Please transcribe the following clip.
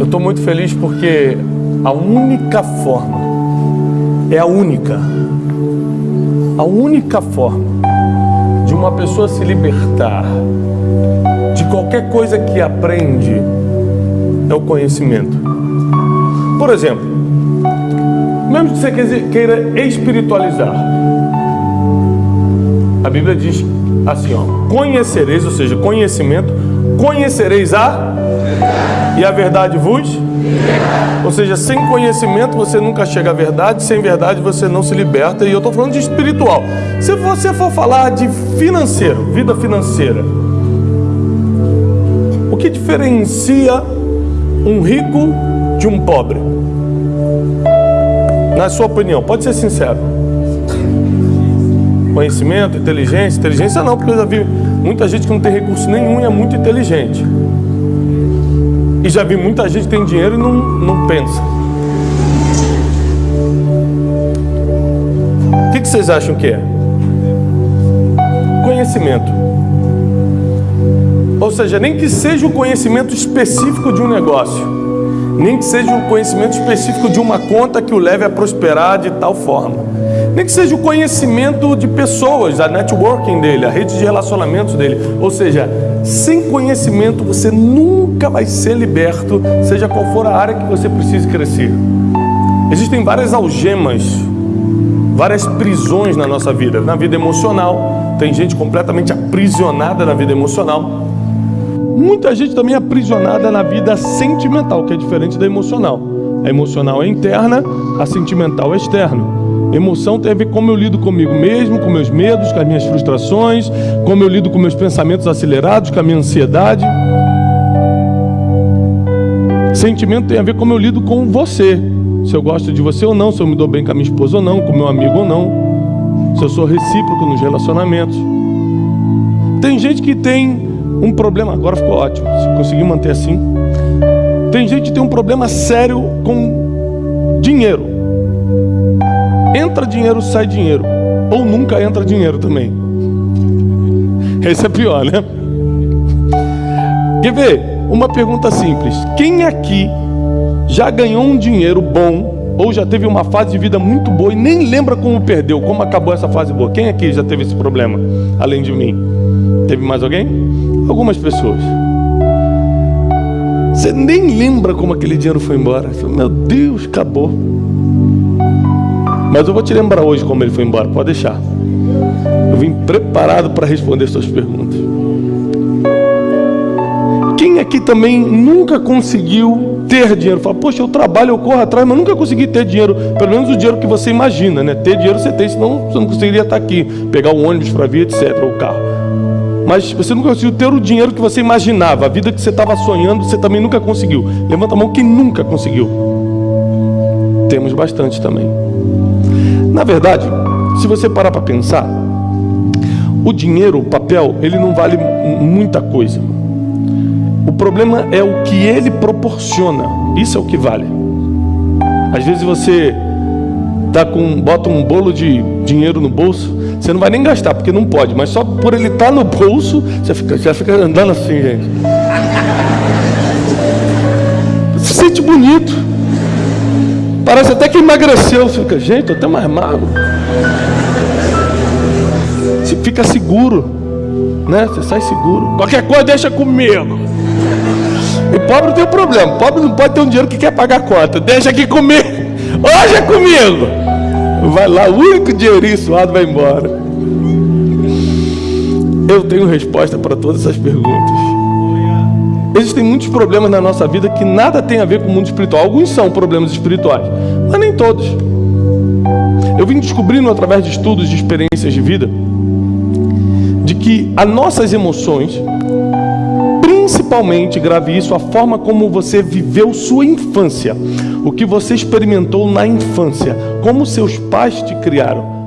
Eu estou muito feliz porque a única forma, é a única, a única forma de uma pessoa se libertar de qualquer coisa que aprende é o conhecimento. Por exemplo, mesmo que você queira espiritualizar, a Bíblia diz assim, ó, conhecereis, ou seja, conhecimento, conhecereis a e a verdade vos? Ou seja, sem conhecimento você nunca chega à verdade, sem verdade você não se liberta. E eu estou falando de espiritual. Se você for falar de financeiro, vida financeira, o que diferencia um rico de um pobre? Na sua opinião, pode ser sincero. Conhecimento, inteligência, inteligência não, porque eu já vi muita gente que não tem recurso nenhum e é muito inteligente. E já vi muita gente tem dinheiro e não, não pensa. O que, que vocês acham que é? Conhecimento. Ou seja, nem que seja o conhecimento específico de um negócio, nem que seja o conhecimento específico de uma conta que o leve a prosperar de tal forma, nem que seja o conhecimento de pessoas, a networking dele, a rede de relacionamentos dele. Ou seja, sem conhecimento você nunca vai ser liberto, seja qual for a área que você precise crescer. Existem várias algemas, várias prisões na nossa vida. Na vida emocional, tem gente completamente aprisionada na vida emocional. Muita gente também é aprisionada na vida sentimental, que é diferente da emocional. A emocional é interna, a sentimental é externa. Emoção tem a ver com como eu lido comigo mesmo, com meus medos, com as minhas frustrações, como eu lido com meus pensamentos acelerados, com a minha ansiedade. Sentimento tem a ver com como eu lido com você. Se eu gosto de você ou não, se eu me dou bem com a minha esposa ou não, com meu amigo ou não. Se eu sou recíproco nos relacionamentos. Tem gente que tem um problema, agora ficou ótimo, se conseguir manter assim. Tem gente que tem um problema sério com dinheiro. Entra dinheiro, sai dinheiro. Ou nunca entra dinheiro também. Esse é pior, né? Quer ver? Uma pergunta simples. Quem aqui já ganhou um dinheiro bom ou já teve uma fase de vida muito boa e nem lembra como perdeu, como acabou essa fase boa? Quem aqui já teve esse problema, além de mim? Teve mais alguém? Algumas pessoas. Você nem lembra como aquele dinheiro foi embora. Meu Deus, acabou. Mas eu vou te lembrar hoje como ele foi embora, pode deixar. Eu vim preparado para responder suas perguntas. Quem aqui também nunca conseguiu ter dinheiro? Fala, poxa, eu trabalho, eu corro atrás, mas nunca consegui ter dinheiro. Pelo menos o dinheiro que você imagina, né? Ter dinheiro você tem, senão você não conseguiria estar aqui, pegar o ônibus para vir, etc., ou o carro. Mas você nunca conseguiu ter o dinheiro que você imaginava, a vida que você estava sonhando, você também nunca conseguiu. Levanta a mão quem nunca conseguiu. Temos bastante também. Na verdade, se você parar para pensar, o dinheiro, o papel, ele não vale muita coisa. O problema é o que ele proporciona. Isso é o que vale. Às vezes você tá com, bota um bolo de dinheiro no bolso, você não vai nem gastar, porque não pode, mas só por ele estar tá no bolso, você fica, você fica andando assim, gente. Você se sente bonito. Parece até que emagreceu. Você fica, gente, eu até mais magro. Você fica seguro. Né? Você sai seguro. Qualquer coisa deixa comigo. E pobre tem um problema. Pobre não pode ter um dinheiro que quer pagar a conta. Deixa aqui comigo. Hoje é comigo. Vai lá, o único dinheirinho suado vai embora. Eu tenho resposta para todas essas perguntas. Existem muitos problemas na nossa vida que nada tem a ver com o mundo espiritual. Alguns são problemas espirituais, mas nem todos. Eu vim descobrindo através de estudos de experiências de vida de que as nossas emoções, principalmente, grave isso, a forma como você viveu sua infância, o que você experimentou na infância, como seus pais te criaram,